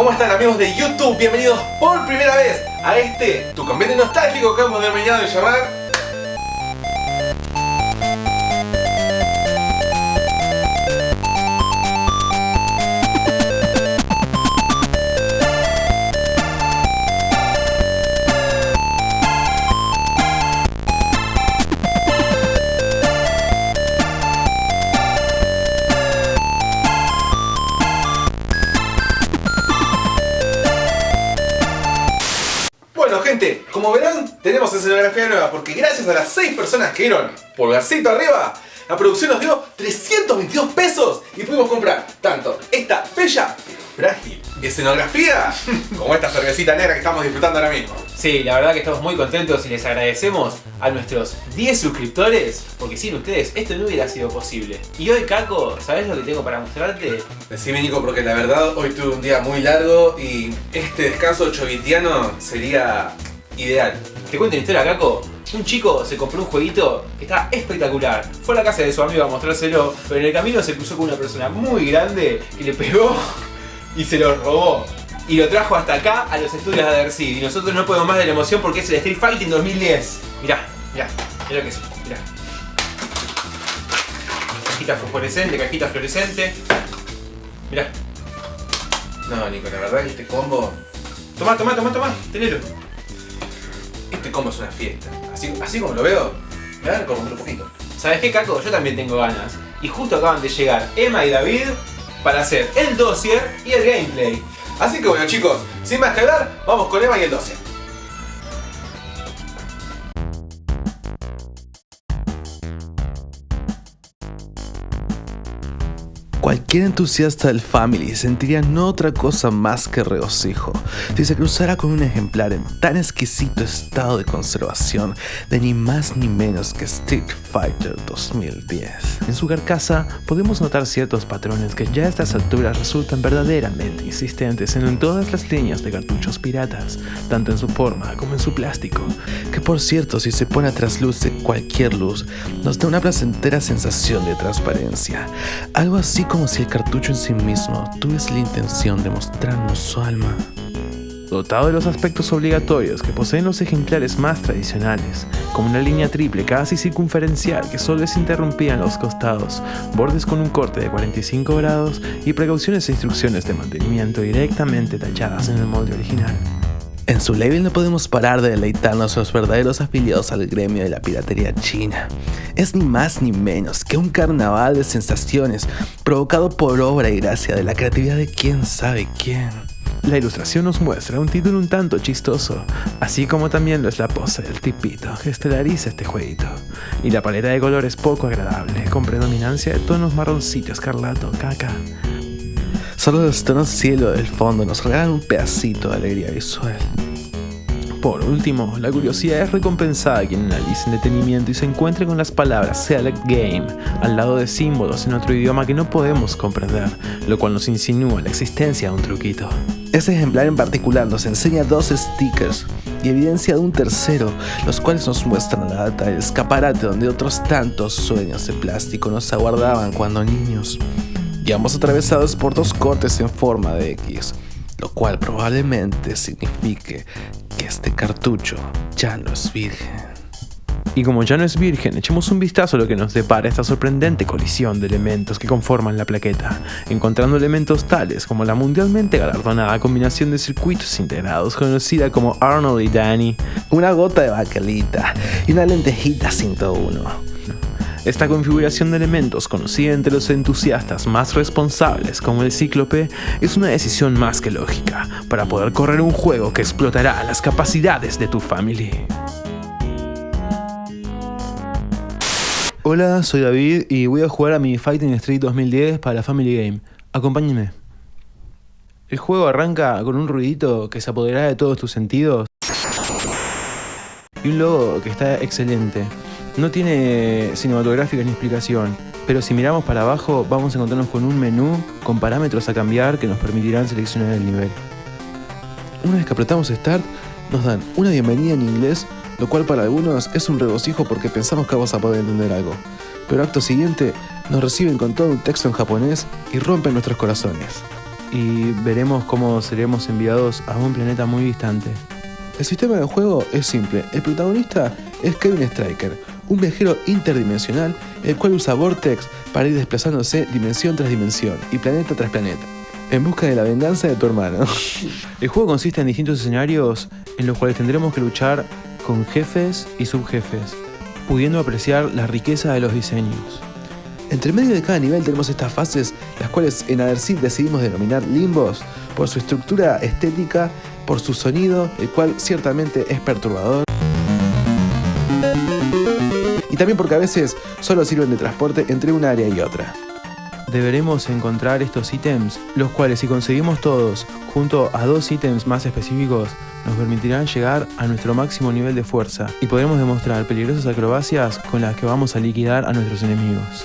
¿Cómo están amigos de YouTube? Bienvenidos por primera vez a este, tu convento nostálgico que hemos terminado de llamar como verán, tenemos escenografía nueva porque gracias a las 6 personas que dieron pulgarcito arriba, la producción nos dio 322 pesos y pudimos comprar tanto esta bella frágil escenografía como esta cervecita negra que estamos disfrutando ahora mismo. Sí, la verdad que estamos muy contentos y les agradecemos a nuestros 10 suscriptores porque sin ustedes esto no hubiera sido posible. Y hoy, Caco, ¿sabes lo que tengo para mostrarte? Decime, Nico, porque la verdad hoy tuve un día muy largo y este descanso chovitiano sería ideal. Te cuento una historia, Caco. Un chico se compró un jueguito que está espectacular. Fue a la casa de su amigo a mostrárselo, pero en el camino se cruzó con una persona muy grande que le pegó y se lo robó. Y lo trajo hasta acá a los estudios de Adersid. Y nosotros no podemos más de la emoción porque es el Street Fighting 2010. Mirá, mirá, mirá lo que es, mirá. Cajita fluorescente, cajita fluorescente. Mirá. No, Nico, la verdad que este combo... Tomá, tomá, tomá, tomá, tenelo combo es una fiesta. Así, así como lo veo, me dan como un poquito. ¿Sabes qué, Caco? Yo también tengo ganas. Y justo acaban de llegar Emma y David para hacer el dossier y el gameplay. Así que bueno chicos, sin más que hablar, vamos con Emma y el dossier. Cualquier entusiasta del Family sentiría no otra cosa más que regocijo si se cruzara con un ejemplar en tan exquisito estado de conservación de ni más ni menos que Street Fighter 2010. En su carcasa podemos notar ciertos patrones que ya a estas alturas resultan verdaderamente insistentes en todas las líneas de cartuchos piratas, tanto en su forma como en su plástico, que por cierto si se pone a trasluz de cualquier luz, nos da una placentera sensación de transparencia, algo así como si el cartucho en sí mismo tuviese la intención de mostrarnos su alma. Dotado de los aspectos obligatorios que poseen los ejemplares más tradicionales, como una línea triple casi circunferencial que solo se interrumpía en los costados, bordes con un corte de 45 grados y precauciones e instrucciones de mantenimiento directamente talladas en el molde original. En su label no podemos parar de deleitarnos los verdaderos afiliados al gremio de la piratería china. Es ni más ni menos que un carnaval de sensaciones provocado por obra y gracia de la creatividad de quién sabe quién. La ilustración nos muestra un título un tanto chistoso, así como también lo es la pose del tipito que estelariza este jueguito, y la paleta de colores poco agradable, con predominancia de tonos marroncito, escarlato, caca, Solo los tonos cielo del fondo nos regalan un pedacito de alegría visual. Por último, la curiosidad es recompensada a quien analice en detenimiento y se encuentre con las palabras Select Game al lado de símbolos en otro idioma que no podemos comprender, lo cual nos insinúa la existencia de un truquito. Este ejemplar en particular nos enseña dos stickers y evidencia de un tercero, los cuales nos muestran la data del escaparate donde otros tantos sueños de plástico nos aguardaban cuando niños y ambos atravesados por dos cortes en forma de X, lo cual probablemente signifique que este cartucho ya no es virgen. Y como ya no es virgen, echemos un vistazo a lo que nos depara esta sorprendente colisión de elementos que conforman la plaqueta, encontrando elementos tales como la mundialmente galardonada combinación de circuitos integrados conocida como Arnold y Danny, una gota de baquelita y una lentejita 101 esta configuración de elementos, conocida entre los entusiastas más responsables como el Cíclope, es una decisión más que lógica para poder correr un juego que explotará las capacidades de tu family. Hola, soy David y voy a jugar a mi Fighting Street 2010 para la Family Game. Acompáñenme. El juego arranca con un ruidito que se apoderará de todos tus sentidos y un logo que está excelente. No tiene cinematográfica ni explicación, pero si miramos para abajo vamos a encontrarnos con un menú con parámetros a cambiar que nos permitirán seleccionar el nivel. Una vez que apretamos Start, nos dan una bienvenida en inglés, lo cual para algunos es un regocijo porque pensamos que vamos a poder entender algo. Pero acto siguiente, nos reciben con todo un texto en japonés y rompen nuestros corazones. y veremos cómo seremos enviados a un planeta muy distante. El sistema de juego es simple. El protagonista es Kevin Stryker, un viajero interdimensional el cual usa Vortex para ir desplazándose dimensión tras dimensión y planeta tras planeta, en busca de la venganza de tu hermano. El juego consiste en distintos escenarios en los cuales tendremos que luchar con jefes y subjefes, pudiendo apreciar la riqueza de los diseños. Entre medio de cada nivel tenemos estas fases, las cuales en Adersit decidimos denominar limbos por su estructura estética, por su sonido, el cual ciertamente es perturbador. Y también porque a veces solo sirven de transporte entre un área y otra. Deberemos encontrar estos ítems, los cuales si conseguimos todos, junto a dos ítems más específicos, nos permitirán llegar a nuestro máximo nivel de fuerza y podremos demostrar peligrosas acrobacias con las que vamos a liquidar a nuestros enemigos.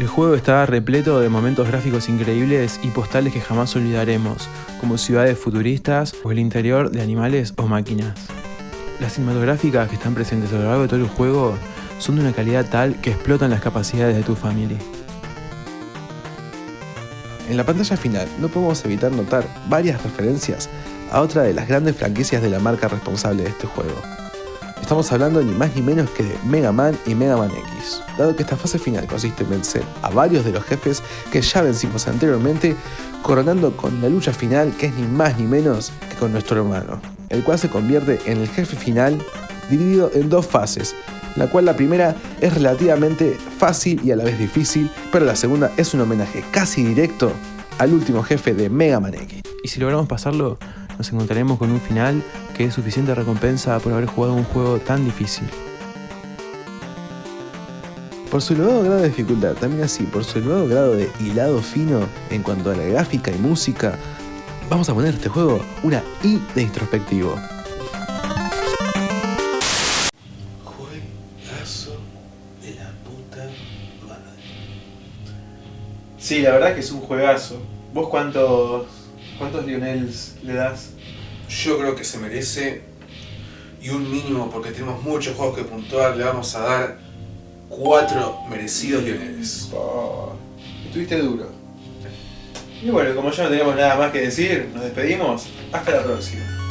El juego está repleto de momentos gráficos increíbles y postales que jamás olvidaremos, como ciudades futuristas o el interior de animales o máquinas. Las cinematográficas que están presentes a lo largo de todo el juego son de una calidad tal que explotan las capacidades de tu familia. En la pantalla final no podemos evitar notar varias referencias a otra de las grandes franquicias de la marca responsable de este juego. Estamos hablando ni más ni menos que de Mega Man y Mega Man X, dado que esta fase final consiste en vencer a varios de los jefes que ya vencimos anteriormente, coronando con la lucha final que es ni más ni menos que con nuestro hermano, el cual se convierte en el jefe final dividido en dos fases, la cual la primera es relativamente fácil y a la vez difícil, pero la segunda es un homenaje casi directo al último jefe de Mega Man X. Y si logramos pasarlo, nos encontraremos con un final que es suficiente recompensa por haber jugado un juego tan difícil. Por su elevado grado de dificultad, también así, por su elevado grado de hilado fino en cuanto a la gráfica y música, vamos a poner a este juego una I de introspectivo. Juegazo de la puta madre. Sí, la verdad que es un juegazo. ¿Vos cuántos, cuántos Lionels le das? Yo creo que se merece y un mínimo porque tenemos muchos juegos que puntuar, le vamos a dar cuatro merecidos Lioneles. Oh, estuviste duro. Y bueno, como ya no tenemos nada más que decir, nos despedimos. Hasta la próxima.